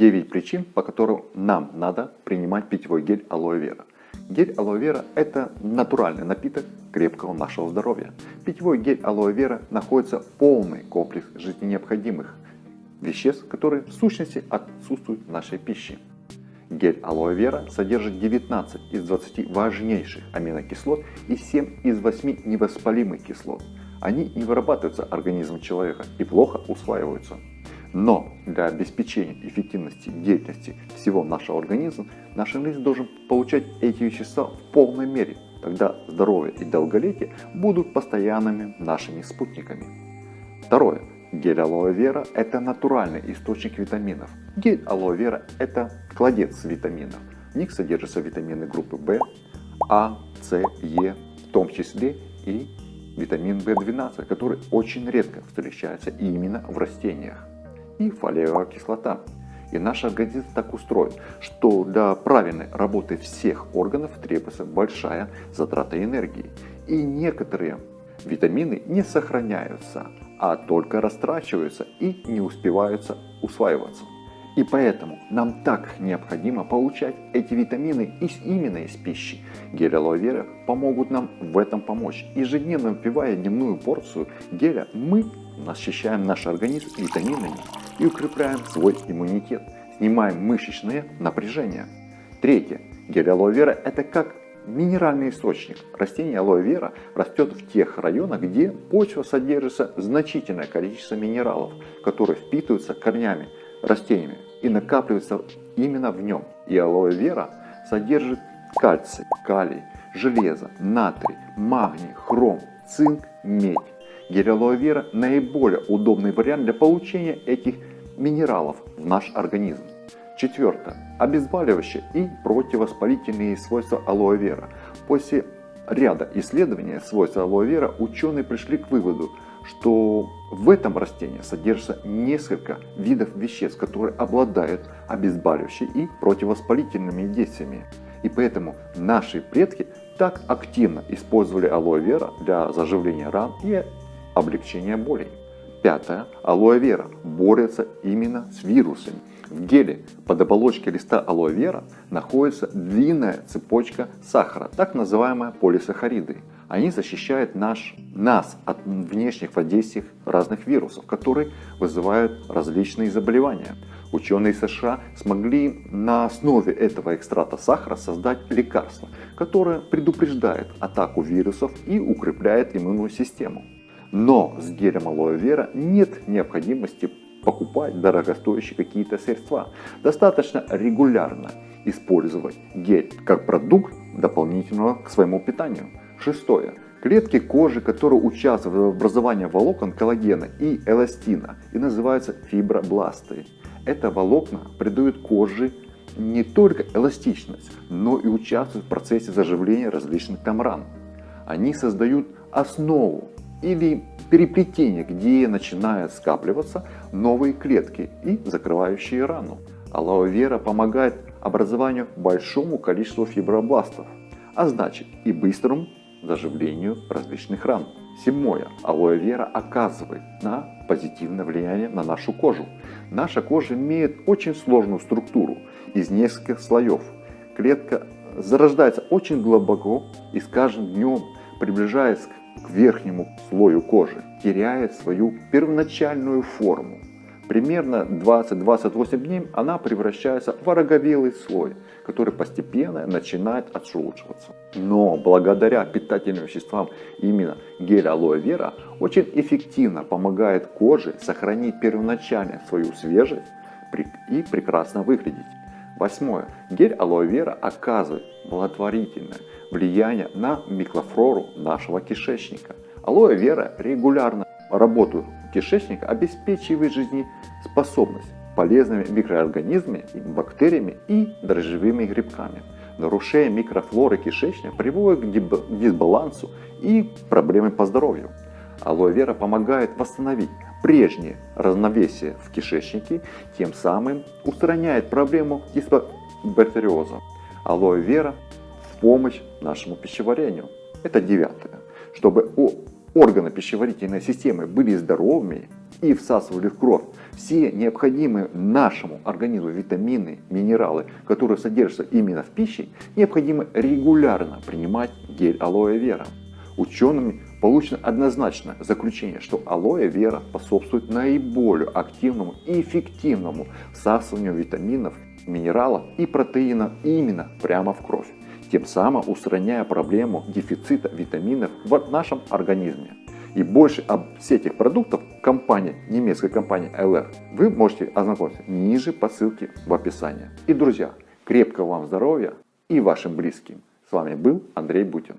9 причин, по которым нам надо принимать питьевой гель алоэ вера. Гель алоэ вера – это натуральный напиток крепкого нашего здоровья. Питьевой гель алоэ вера находится полный комплекс жизненно необходимых веществ, которые в сущности отсутствуют в нашей пище. Гель алоэ вера содержит 19 из 20 важнейших аминокислот и 7 из 8 невоспалимых кислот. Они не вырабатываются организмом человека и плохо усваиваются. Но для обеспечения эффективности деятельности всего нашего организма наш организм должен получать эти вещества в полной мере. Тогда здоровье и долголетие будут постоянными нашими спутниками. Второе. Гель алоэ вера – это натуральный источник витаминов. Гель алоэ вера – это кладец витаминов. В них содержатся витамины группы В, А, С, Е, в том числе и витамин В12, который очень редко встречается именно в растениях и фолиевая кислота. И наш организм так устроен, что для правильной работы всех органов требуется большая затрата энергии. И некоторые витамины не сохраняются, а только растрачиваются и не успеваются усваиваться. И поэтому нам так необходимо получать эти витамины из, именно из пищи. Гель алоэ вера помогут нам в этом помочь. Ежедневно выпивая дневную порцию геля, мы насыщаем наш организм витаминами и укрепляем свой иммунитет, снимаем мышечное напряжение. Третье. Гель алоэ вера – это как минеральный источник. Растение алоэ вера растет в тех районах, где почва содержится значительное количество минералов, которые впитываются корнями растениями и накапливаются именно в нем. И алоэ вера содержит кальций, калий, железо, натрий, магний, хром, цинк, медь. Гель алоэ вера наиболее удобный вариант для получения этих минералов в наш организм. Четвертое. Обезболивающие и противовоспалительные свойства алоэ вера. После ряда исследований свойств алоэ вера ученые пришли к выводу, что в этом растении содержится несколько видов веществ, которые обладают обезболивающими и противовоспалительными действиями. И поэтому наши предки так активно использовали алоэ вера для заживления ран и облегчения болей. Пятое. Алоэ вера борется именно с вирусами. В геле под оболочкой листа алоэ вера находится длинная цепочка сахара, так называемая полисахариды. Они защищают наш, нас от внешних воздействий разных вирусов, которые вызывают различные заболевания. Ученые США смогли на основе этого экстракта сахара создать лекарство, которое предупреждает атаку вирусов и укрепляет иммунную систему. Но с гелем алоэ вера нет необходимости покупать дорогостоящие какие-то средства. Достаточно регулярно использовать гель как продукт дополнительного к своему питанию. Шестое. Клетки кожи, которые участвуют в образовании волокон коллагена и эластина и называются фибробласты. Это волокна придают коже не только эластичность, но и участвуют в процессе заживления различных там ран. Они создают основу или переплетение, где начинают скапливаться новые клетки и закрывающие рану. Алоэ вера помогает образованию большому количеству фибробластов, а значит и быстрому заживлению различных ран. Седьмое. Алоэ вера оказывает на позитивное влияние на нашу кожу. Наша кожа имеет очень сложную структуру из нескольких слоев. Клетка зарождается очень глубоко и с каждым днем, приближаясь к к верхнему слою кожи, теряет свою первоначальную форму. Примерно 20-28 дней она превращается в ороговелый слой, который постепенно начинает отшелушиваться. Но благодаря питательным веществам именно гель алоэ вера очень эффективно помогает коже сохранить первоначально свою свежесть и прекрасно выглядеть. Восьмое. Гель алоэ вера оказывает благотворительное влияние на микрофлору нашего кишечника. Алоэ вера регулярно работу кишечника обеспечивает жизнеспособность полезными микроорганизмами, бактериями и дрожжевыми грибками. Нарушение микрофлоры кишечника приводит к дисбалансу и проблемам по здоровью. Алоэ вера помогает восстановить прежнее равновесие в кишечнике, тем самым устраняет проблему дисбактериоза. Алоэ вера в помощь нашему пищеварению. Это девятое. Чтобы органы пищеварительной системы были здоровыми и всасывали в кровь все необходимые нашему организму витамины, минералы, которые содержатся именно в пище, необходимо регулярно принимать гель алоэ вера. Учеными получено однозначное заключение, что алоэ вера способствует наиболее активному и эффективному всасыванию витаминов, минералов и протеинов именно прямо в кровь, тем самым устраняя проблему дефицита витаминов в нашем организме. И больше об всех этих продуктах компании, немецкой компании LR вы можете ознакомиться ниже по ссылке в описании. И, друзья, крепкого вам здоровья и вашим близким. С вами был Андрей Бутин.